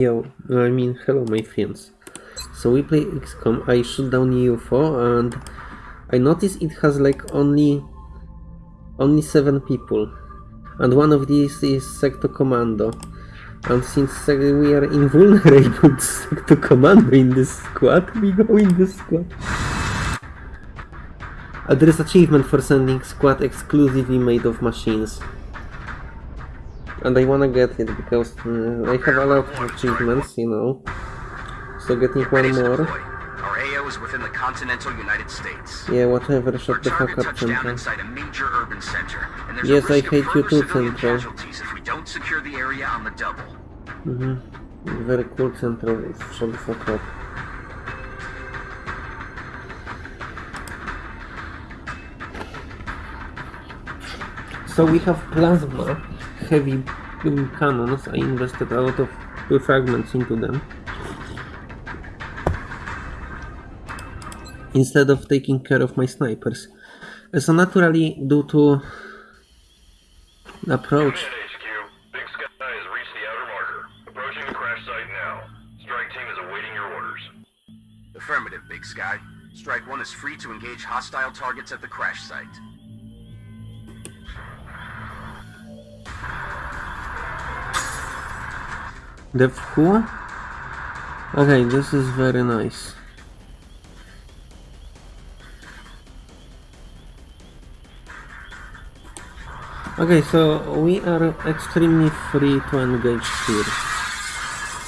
Yo, I mean, hello my friends. So we play XCOM, I shoot down UFO and I notice it has like only only 7 people. And one of these is Sectoid Commander. And since uh, we are invulnerable to Sectoid Commander in this squad, we go in this squad. Uh, there is achievement for sending squad exclusively made of machines. And I wanna get it because uh, I have a lot of achievements, you know. So getting one more. Our AO is within the continental United States. Yeah, whatever, shut the fuck up, Central. inside a major urban center, and there's Yes, I hate you too, Central. if we don't secure the area on the double. Mm-hmm. Very cool, Central. Shut the fuck up. So we have plasma, heavy um, cannons. I invested a lot of uh, fragments into them. Instead of taking care of my snipers. So naturally, due to approach Command HQ, Big Sky has reached the outer marker. Approaching the crash site now. Strike team is awaiting your orders. Affirmative, Big Sky. Strike 1 is free to engage hostile targets at the crash site. Dev who? Okay, this is very nice. Okay, so we are extremely free to engage here.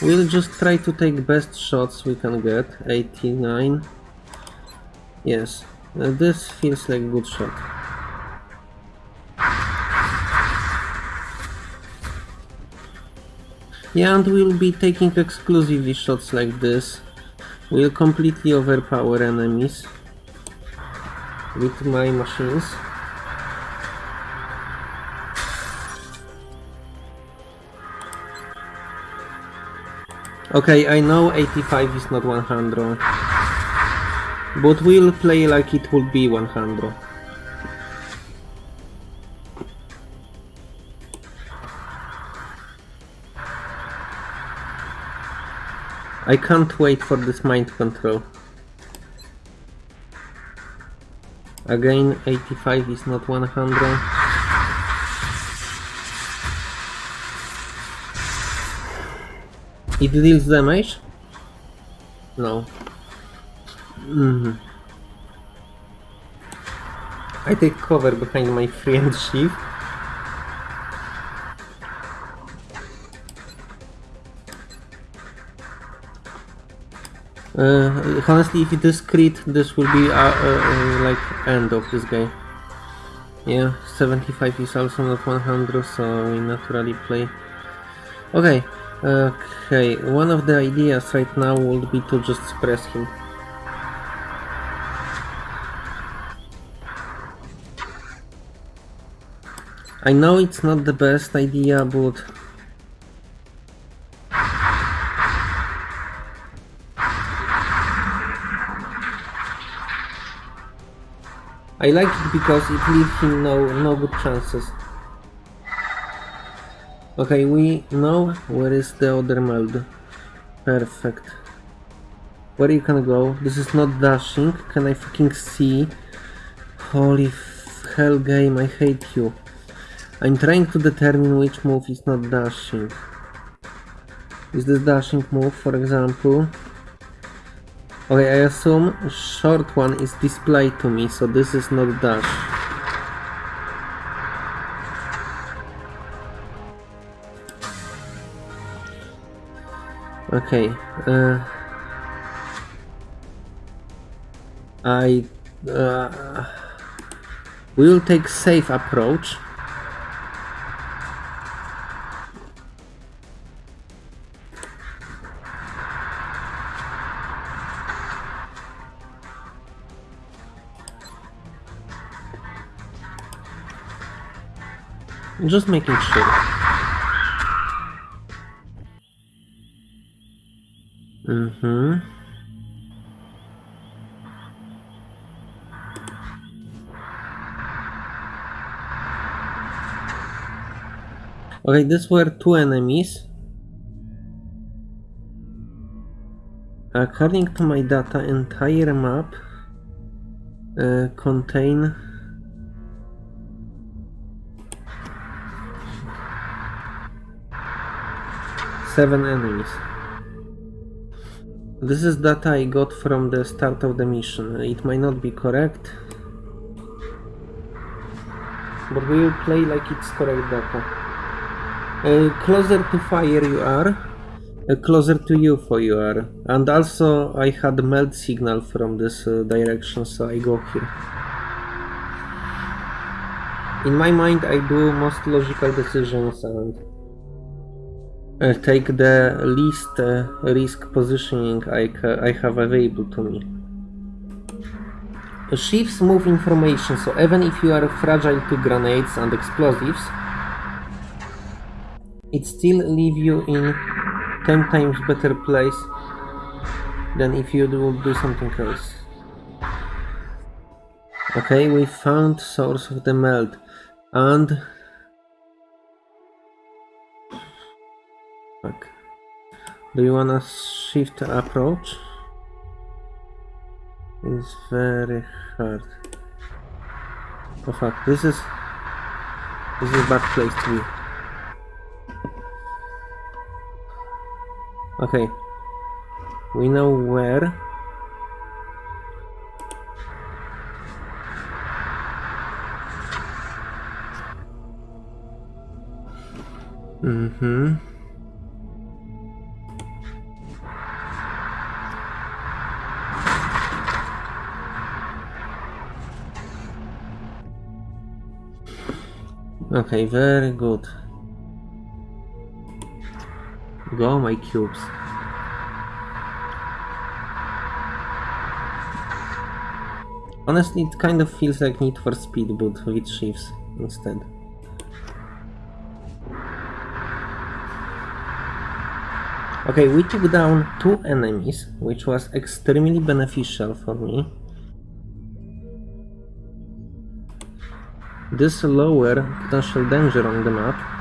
We'll just try to take best shots we can get. 89. Yes, uh, this feels like a good shot. Yeah, and we'll be taking exclusively shots like this. We'll completely overpower enemies with my machines. Okay, I know 85 is not 100. But we'll play like it would be 100. I can't wait for this mind control. Again, 85 is not 100. It deals damage? No. Mhm. I take cover behind my friend shield. Uh, honestly, if it is crit, this will be uh, uh, uh, like end of this guy. Yeah, 75 is also not 100, so we naturally play. Okay, okay. One of the ideas right now would be to just suppress him. I know it's not the best idea, but I like it because it leaves him no no good chances. Okay, we know where is the other meld. Perfect. Where you can go? This is not dashing. Can I fucking see? Holy hell game, I hate you. I'm trying to determine which move is not dashing. Is this dashing move, for example? Okay, I assume short one is displayed to me, so this is not dash. Okay, uh, I uh, will take safe approach. Just making sure. Mm-hmm. Okay, these were two enemies. According to my data, entire map uh, contain seven enemies. This is data I got from the start of the mission. It might not be correct, but we will play like it's correct data. Uh, closer to fire you are, uh, closer to UFO you are. And also I had meld signal from this uh, direction, so I go here. In my mind I do most logical decisions and uh, take the least uh, risk positioning I, I have available to me. Shivs move information, so even if you are fragile to grenades and explosives, it still leave you in 10 times better place than if you do, do something else. Okay, we found source of the meld and Do you wanna shift approach? It's very hard. Oh fuck, this is this is a bad place to be. Okay. We know where. Mm-hmm. Okay, very good. Go, my cubes. Honestly, it kind of feels like Need for Speed, but with Shivs instead. Okay, we took down two enemies, which was extremely beneficial for me. This lower potential danger on the map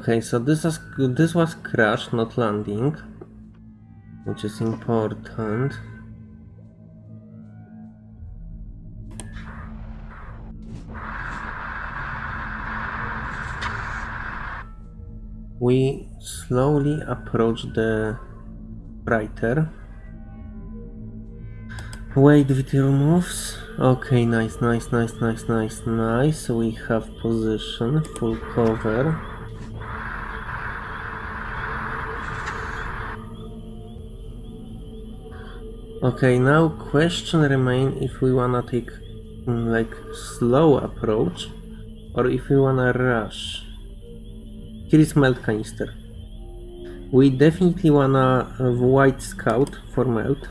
Okay, so this is this was crash, not landing, which is important. We slowly approach the writer. Wait, video moves. Okay, nice, nice, nice, nice, nice, nice. We have position, full cover. Okay, now question remain if we wanna take mm, like slow approach or if we wanna rush. Here is meld canister. We definitely wanna white scout for meld.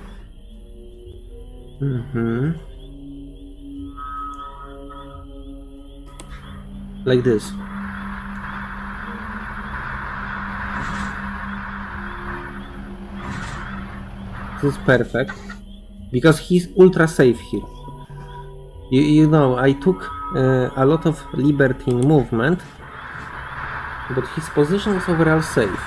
Mm-hmm. Like this. This is perfect. Because he's ultra safe here. You, you know, I took uh, a lot of liberty in movement, but his position is overall safe.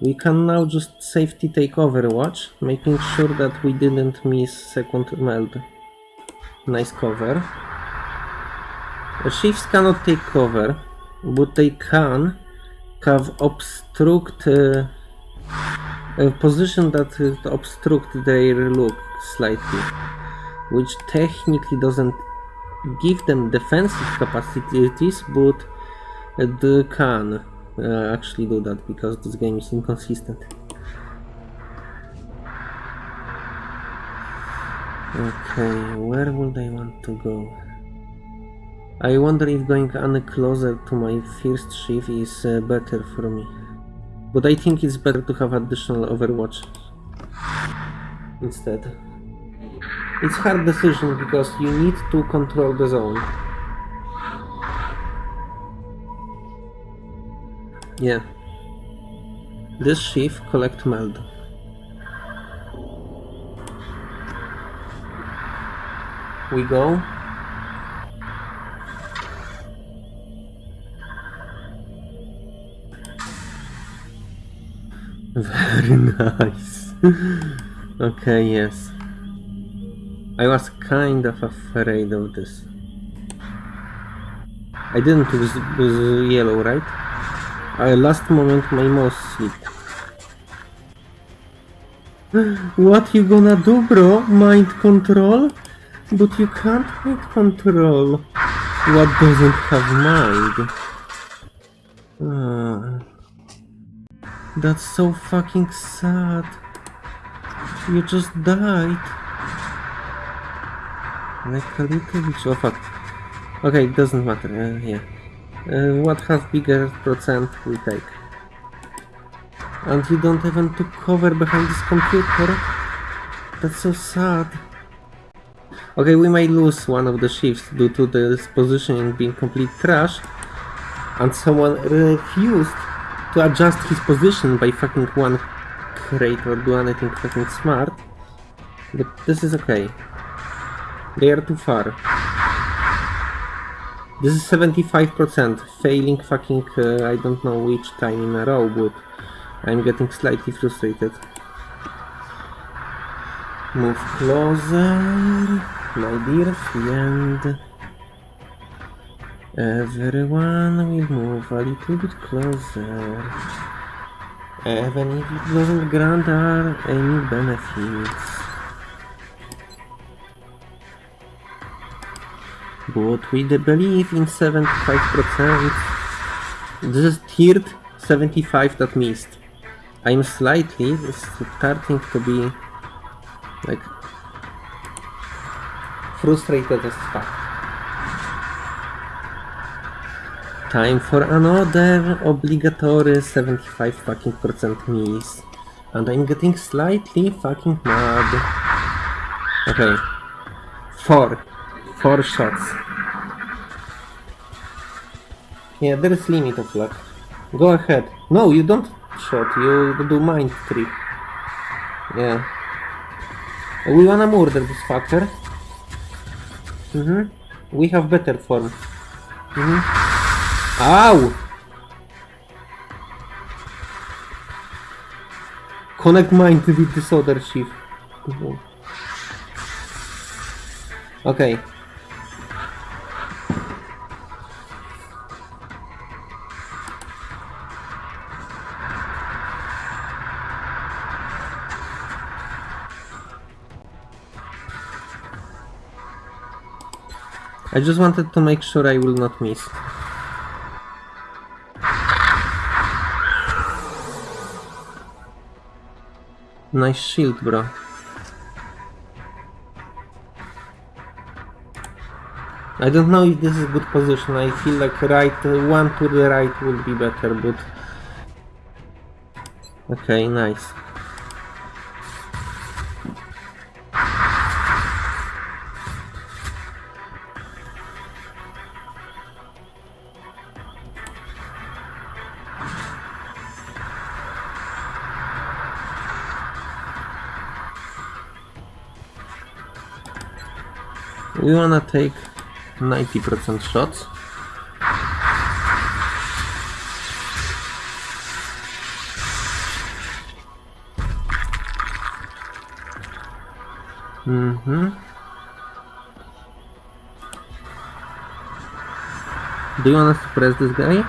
We can now just safety take overwatch, making sure that we didn't miss second meld. Nice cover. The Shivs cannot take cover, but they can have obstruct uh, a position that uh, obstruct their look slightly, which technically doesn't give them defensive capacities, but they can uh, actually do that because this game is inconsistent. Okay, where would I want to go? I wonder if going any closer to my first Shiv is uh, better for me. But I think it's better to have additional Overwatch instead. It's hard decision because you need to control the zone. Yeah. This Shiv collect meld. We go. Very nice. okay, yes. I was kind of afraid of this. I didn't use, use yellow, right? I last moment my mouse slipped. What you gonna do, bro? Mind control? But you can't mind control. What doesn't have mind? Ah. That's so fucking sad. You just died. Like a little. Oh fuck. Okay, it doesn't matter. Uh, yeah. Uh, what has bigger percent we take. And you don't even took cover behind this computer. That's so sad. Okay, we might lose one of the Shivs due to this positioning being complete trash. And someone refused to adjust his position by fucking one crate or do anything fucking smart. But this is okay. They are too far. This is 75%, failing fucking uh, I don't know which time in a row, but I'm getting slightly frustrated. Move closer, my dear friend. Everyone will move a little bit closer. Even if it doesn't grant our any benefits. But the belief in 75%, this is tiered 75 that missed. I'm slightly starting to be like frustrated as fuck. Time for another obligatory 75 fucking percent miss. And I'm getting slightly fucking mad. Okay. Four. Four shots. Yeah, there is limit of luck. Go ahead. No, you don't shot, you do mind trick. Yeah. We wanna murder this fucker. Mm-hmm. We have better form. Mm-hmm. Ow! Connect mind to the other Shiv. Okay. I just wanted to make sure I will not miss. Nice shield, bro. I don't know if this is good position. I feel like right, one to the right would be better, but... Okay, nice. We wanna take 90% shots. Mm-hmm. Do you wanna suppress this guy?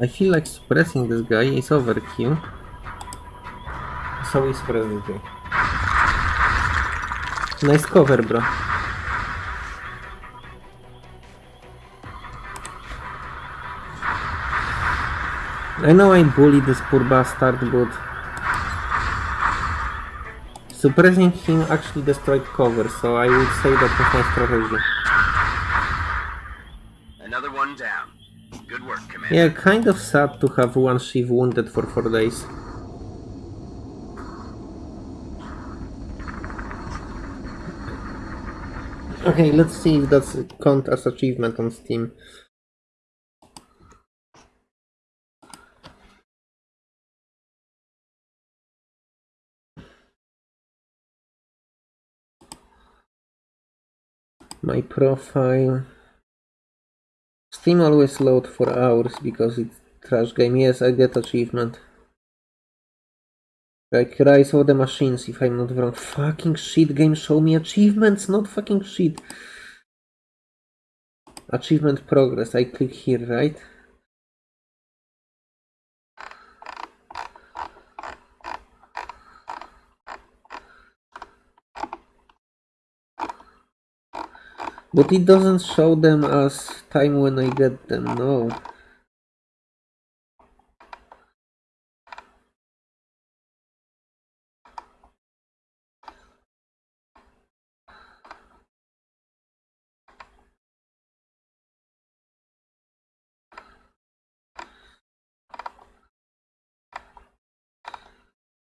I feel like suppressing this guy is overkill. So we suppress this guy. Nice cover, bro. I know I bullied this poor bastard, but... Suppressing him actually destroyed cover, so I would say that was my strategy. Another one down. Good work, Commander. Commander. Yeah, kind of sad to have one Shiv wounded for 4 days. Okay, let's see if that's count as achievement on Steam. My profile. Steam always load for hours because it's trash game. Yes, I get achievement. Like Rise of the Machines, if I'm not wrong. Fucking shit, game show me achievements, not fucking shit. Achievement progress, I click here, right? But it doesn't show them as time when I get them, no.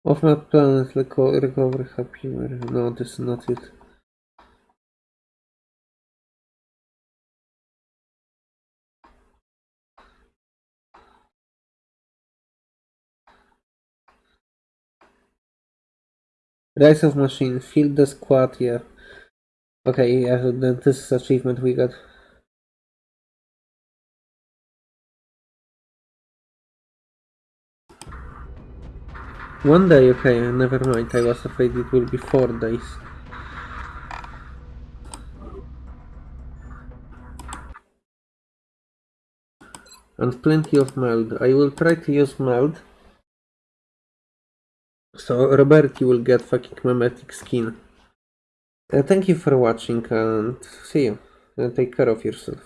Off my planet, reco- recover happy. No, this is not it. Rise of Machine, field the squad, yeah. Okay, yeah, then this is achievement we got. One day, okay, never mind, I was afraid it will be four days. And plenty of meld. I will try to use meld. So Roberti will get fucking mimetic skin. Uh, thank you for watching and see you. Uh, take care of yourself.